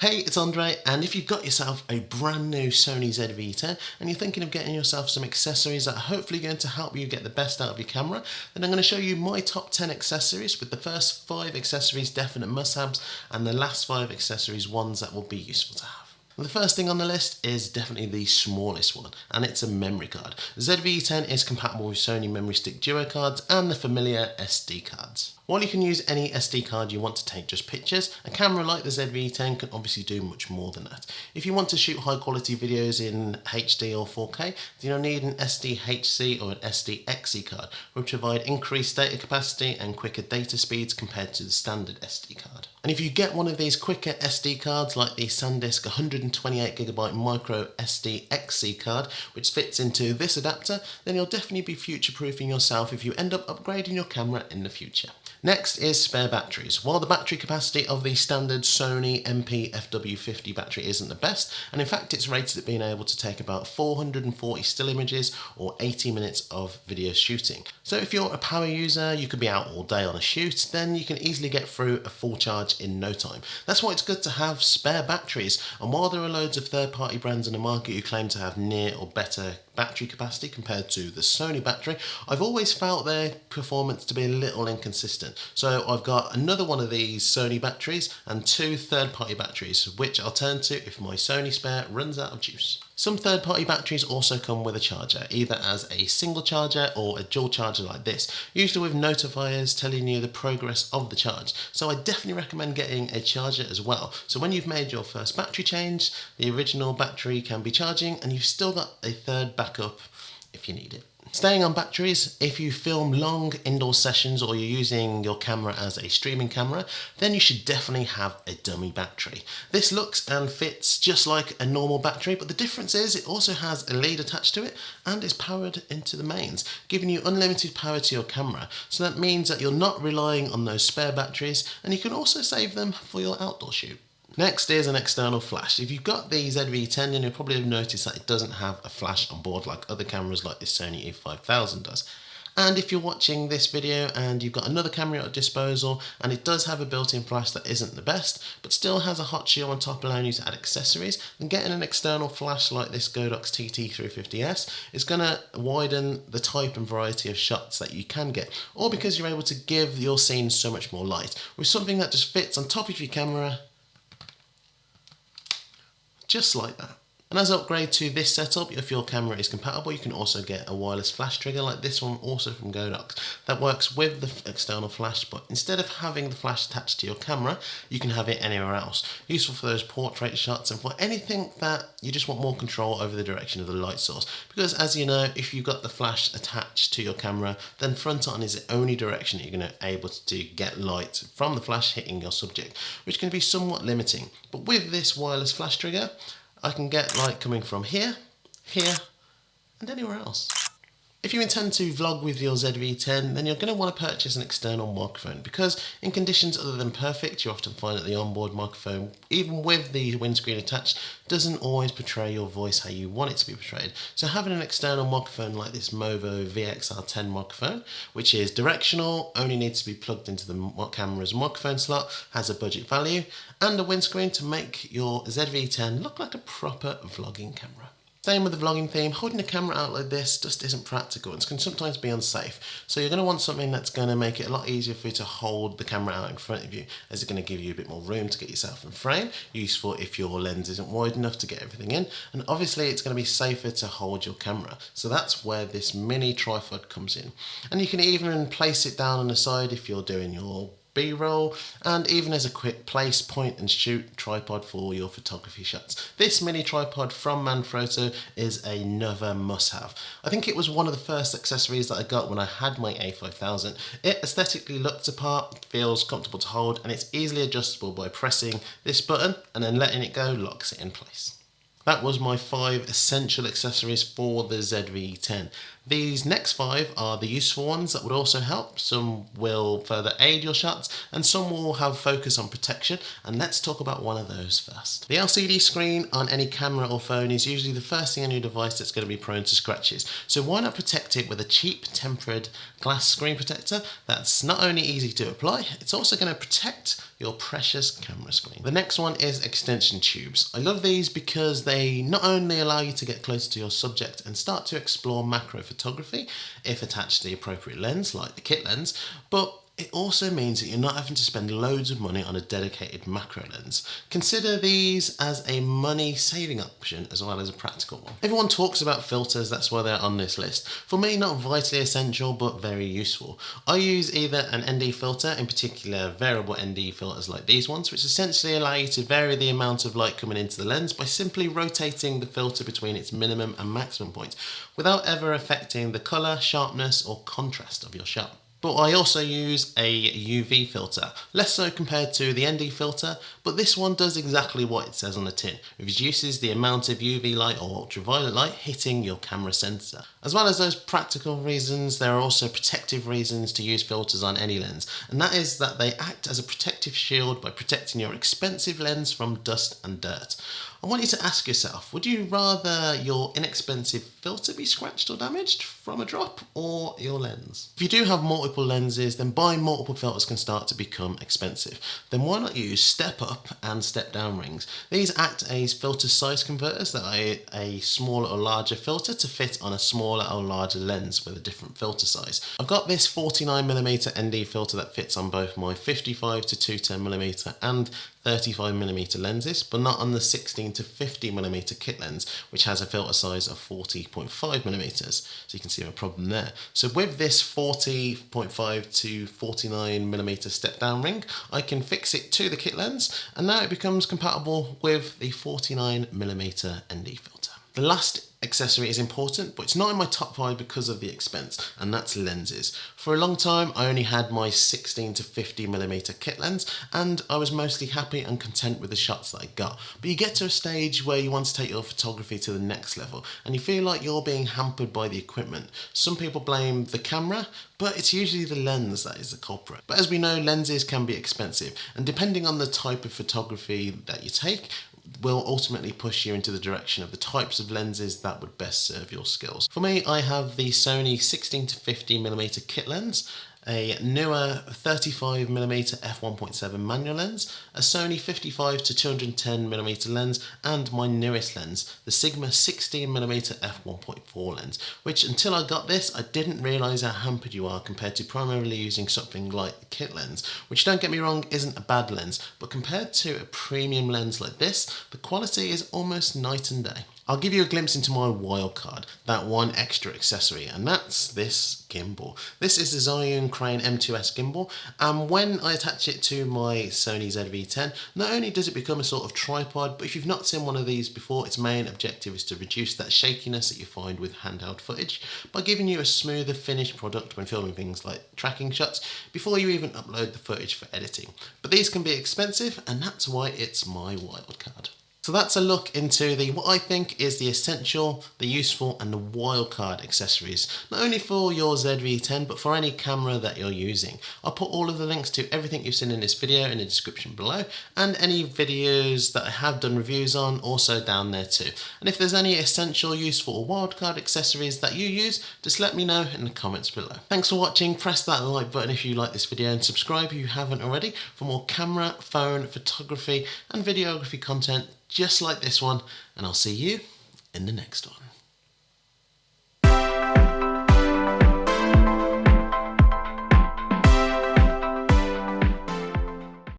Hey, it's Andre, and if you've got yourself a brand new Sony ZV-E10 and you're thinking of getting yourself some accessories that are hopefully going to help you get the best out of your camera, then I'm going to show you my top 10 accessories with the first 5 accessories definite must-haves and the last 5 accessories ones that will be useful to have. The first thing on the list is definitely the smallest one, and it's a memory card. The ZV-E10 is compatible with Sony Memory Stick Duo cards and the familiar SD cards. While you can use any SD card you want to take just pictures, a camera like the ZV-E10 can obviously do much more than that. If you want to shoot high quality videos in HD or 4K, then you'll need an SDHC or an SDXC card, which provide increased data capacity and quicker data speeds compared to the standard SD card. And if you get one of these quicker SD cards like the SanDisk 128GB micro SDXC card, which fits into this adapter, then you'll definitely be future proofing yourself if you end up upgrading your camera in the future. Next is spare batteries. While the battery capacity of the standard Sony NP-FW50 battery isn't the best, and in fact it's rated at being able to take about 440 still images or 80 minutes of video shooting. So if you're a power user, you could be out all day on a shoot, then you can easily get through a full charge in no time. That's why it's good to have spare batteries, and while there are loads of third-party brands in the market who claim to have near or better battery capacity compared to the Sony battery, I've always felt their performance to be a little inconsistent. So I've got another one of these Sony batteries and two third-party batteries, which I'll turn to if my Sony spare runs out of juice. Some third-party batteries also come with a charger, either as a single charger or a dual charger like this, usually with notifiers telling you the progress of the charge. So I definitely recommend getting a charger as well. So when you've made your first battery change, the original battery can be charging and you've still got a third backup if you need it. Staying on batteries, if you film long indoor sessions or you're using your camera as a streaming camera, then you should definitely have a dummy battery. This looks and fits just like a normal battery, but the difference is it also has a lead attached to it and is powered into the mains, giving you unlimited power to your camera. So that means that you're not relying on those spare batteries and you can also save them for your outdoor shoot. Next is an external flash. If you've got the ZV-E10 then you'll probably have noticed that it doesn't have a flash on board like other cameras like the Sony a5000 does. And if you're watching this video and you've got another camera at your disposal and it does have a built-in flash that isn't the best, but still has a hot shoe on top allowing you to add accessories, then getting an external flash like this Godox TT350S is going to widen the type and variety of shots that you can get, or because you're able to give your scene so much more light, with something that just fits on top of your camera just like that. And as upgrade to this setup, if your camera is compatible, you can also get a wireless flash trigger like this one, also from Godox, that works with the external flash, but instead of having the flash attached to your camera, you can have it anywhere else. Useful for those portrait shots and for anything that you just want more control over the direction of the light source. Because as you know, if you've got the flash attached to your camera, then front on is the only direction you're going to be able to get light from the flash hitting your subject, which can be somewhat limiting. But with this wireless flash trigger, I can get light coming from here, here, and anywhere else. If you intend to vlog with your ZV-E10 then you're going to want to purchase an external microphone because in conditions other than perfect you often find that the onboard microphone even with the windscreen attached doesn't always portray your voice how you want it to be portrayed. So having an external microphone like this Movo VXR10 microphone which is directional, only needs to be plugged into the camera's microphone slot, has a budget value and a windscreen to make your ZV-E10 look like a proper vlogging camera. Same with the vlogging theme, holding a camera out like this just isn't practical and can sometimes be unsafe. So you're going to want something that's going to make it a lot easier for you to hold the camera out in front of you as it's going to give you a bit more room to get yourself in frame, useful if your lens isn't wide enough to get everything in and obviously it's going to be safer to hold your camera. So that's where this mini tripod comes in. And you can even place it down on the side if you're doing your B-roll and even as a quick place, point and shoot tripod for your photography shots. This mini tripod from Manfrotto is another must-have. I think it was one of the first accessories that I got when I had my A5000. It aesthetically looks apart, feels comfortable to hold and it's easily adjustable by pressing this button and then letting it go locks it in place. That was my five essential accessories for the ZV-E10. These next five are the useful ones that would also help. Some will further aid your shots and some will have focus on protection and let's talk about one of those first. The LCD screen on any camera or phone is usually the first thing on your device that's going to be prone to scratches. So why not protect it with a cheap tempered glass screen protector that's not only easy to apply, it's also going to protect your precious camera screen. The next one is extension tubes. I love these because they not only allow you to get closer to your subject and start to explore macro photography if attached to the appropriate lens like the kit lens, but it also means that you're not having to spend loads of money on a dedicated macro lens. Consider these as a money saving option as well as a practical one. Everyone talks about filters, that's why they're on this list. For me, not vitally essential, but very useful. I use either an ND filter, in particular variable ND filters like these ones, which essentially allow you to vary the amount of light coming into the lens by simply rotating the filter between its minimum and maximum points without ever affecting the colour, sharpness or contrast of your shot. But I also use a UV filter, less so compared to the ND filter, but this one does exactly what it says on the tin. It reduces the amount of UV light or ultraviolet light hitting your camera sensor. As well as those practical reasons, there are also protective reasons to use filters on any lens, and that is that they act as a protective shield by protecting your expensive lens from dust and dirt. I want you to ask yourself, would you rather your inexpensive filter be scratched or damaged from a drop or your lens? If you do have multiple lenses, then buying multiple filters can start to become expensive. Then why not use step up and step down rings? These act as filter size converters that are a smaller or larger filter to fit on a smaller or larger lens with a different filter size. I've got this 49mm ND filter that fits on both my 55 to 210mm and 35mm lenses, but not on the 16 to 50 millimeter kit lens, which has a filter size of 40.5 millimeters. So you can see my problem there. So with this 40.5 to 49 millimeter step down ring, I can fix it to the kit lens, and now it becomes compatible with the 49 millimeter ND filter. The last accessory is important, but it's not in my top five because of the expense, and that's lenses. For a long time, I only had my 16 to 50 millimeter kit lens, and I was mostly happy and content with the shots that I got. But you get to a stage where you want to take your photography to the next level, and you feel like you're being hampered by the equipment. Some people blame the camera, but it's usually the lens that is the culprit. But as we know, lenses can be expensive, and depending on the type of photography that you take, will ultimately push you into the direction of the types of lenses that would best serve your skills. For me, I have the Sony 16 to 50 millimeter kit lens a newer 35mm f1.7 manual lens, a Sony 55 to 210mm lens, and my newest lens, the Sigma 16mm f1.4 lens, which until I got this, I didn't realise how hampered you are compared to primarily using something like the kit lens, which don't get me wrong, isn't a bad lens, but compared to a premium lens like this, the quality is almost night and day. I'll give you a glimpse into my wildcard, that one extra accessory, and that's this gimbal. This is the Zhiyun Crane M2S gimbal, and when I attach it to my Sony ZV-E10, not only does it become a sort of tripod, but if you've not seen one of these before, its main objective is to reduce that shakiness that you find with handheld footage by giving you a smoother finished product when filming things like tracking shots before you even upload the footage for editing. But these can be expensive, and that's why it's my wildcard. So that's a look into the what I think is the essential, the useful and the wildcard accessories, not only for your ZV-E10 but for any camera that you're using. I'll put all of the links to everything you've seen in this video in the description below and any videos that I have done reviews on also down there too. And if there's any essential, useful or wildcard accessories that you use, just let me know in the comments below. Thanks for watching, press that like button if you like this video and subscribe if you haven't already for more camera, phone, photography and videography content just like this one, and I'll see you in the next one.